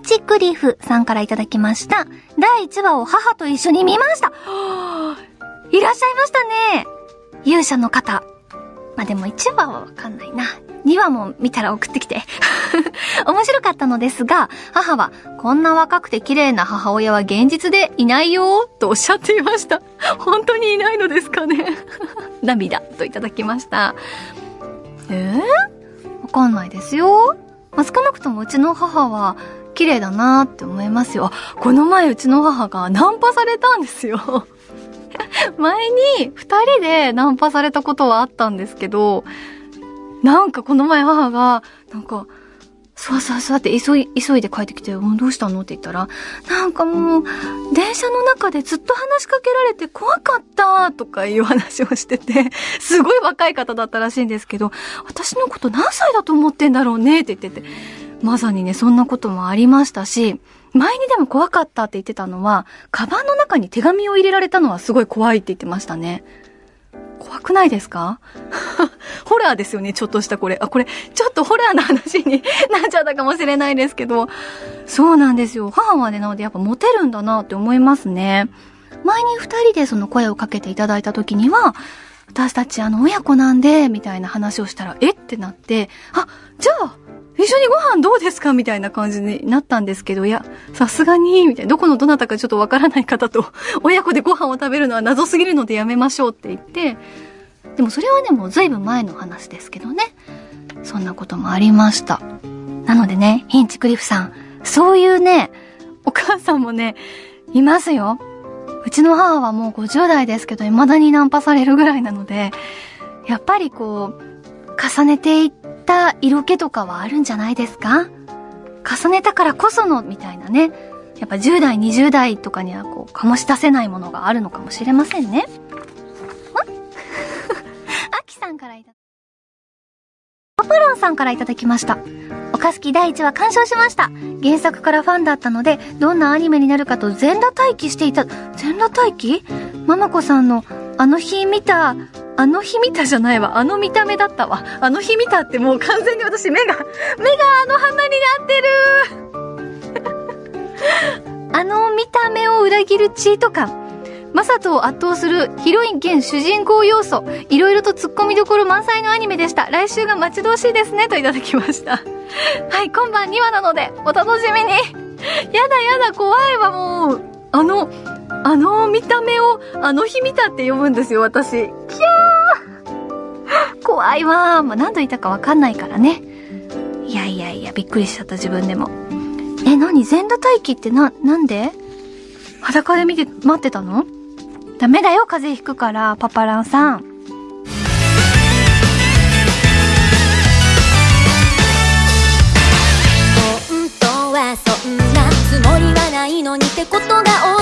ンチクリフさんからいただきました。第1話を母と一緒に見ました。いらっしゃいましたね。勇者の方。まあ、でも1話はわかんないな。2話も見たら送ってきて。面白かったのですが、母は、こんな若くて綺麗な母親は現実でいないよ、とおっしゃっていました。本当にいないのですかね 涙、といただきました。えー、わかんないですよ。まあ、少なくともうちの母は、綺麗だなって思いますよ。この前うちの母がナンパされたんですよ。前に二人でナンパされたことはあったんですけど、なんかこの前母が、なんか、そうそうそうって急い、急いで帰ってきて、もうどうしたの？って言ったら、なんかもう、電車の中でずっと話しかけられて怖かったとかいう話をしてて、すごい若い方だったらしいんですけど、私のこと何歳だと思ってんだろうねって言ってて、まさにね、そんなこともありましたし、前にでも怖かったって言ってたのは、カバンの中に手紙を入れられたのはすごい怖いって言ってましたね。怖くないですか？ホラーですよね、ちょっとしたこれ。あ、これ、ちょっとホラーな話になっちゃったかもしれないですけど。そうなんですよ。母はね、なのでやっぱモテるんだなって思いますね。前に二人でその声をかけていただいた時には、私たちあの親子なんで、みたいな話をしたら、え？ってなって、あ、じゃあ、一緒にご飯どうですか？みたいな感じになったんですけど、いや、さすがに、みたいな、どこのどなたかちょっとわからない方と、親子でご飯を食べるのは謎すぎるのでやめましょうって言って、でもそれはね、もう随分前の話ですけどね。そんなこともありました。なのでね、ヒンチクリフさん、そういうね、お母さんもね、いますよ。うちの母はもう50代ですけど、未だにナンパされるぐらいなので、やっぱりこう、重ねていった色気とかはあるんじゃないですか？重ねたからこその、みたいなね。やっぱ10代、20代とかにはこう、醸し出せないものがあるのかもしれませんね。あきさんからいただパパロンさんからいただきました。おかすき第1話鑑賞しました。原作からファンだったので、どんなアニメになるかと全裸待機していた、全裸待機？ママ子さんの、あの日見た、あの日見たじゃないわ。あの見た目だったわ。あの日見たってもう完全に私目が、目があの花になってる あの見た目を裏切るチート感。マサトを圧倒するヒロイン兼主人公要素。いろいろと突っ込みどころ満載のアニメでした。来週が待ち遠しいですね。といただきました。はい、今晩2話なので、お楽しみに。やだやだ、怖いわ、もう。あの、あの見た目を、あの日見たって読むんですよ、私。キャー怖いわまあ、何度言ったかわかんないからね。いやいやいや、びっくりしちゃった自分でも。え、何？全裸待機ってな、なんで？裸で見て、待ってたの？ダメだよ、風邪ひくから、パパランさん。本当はそんなつもりはないのにってことが多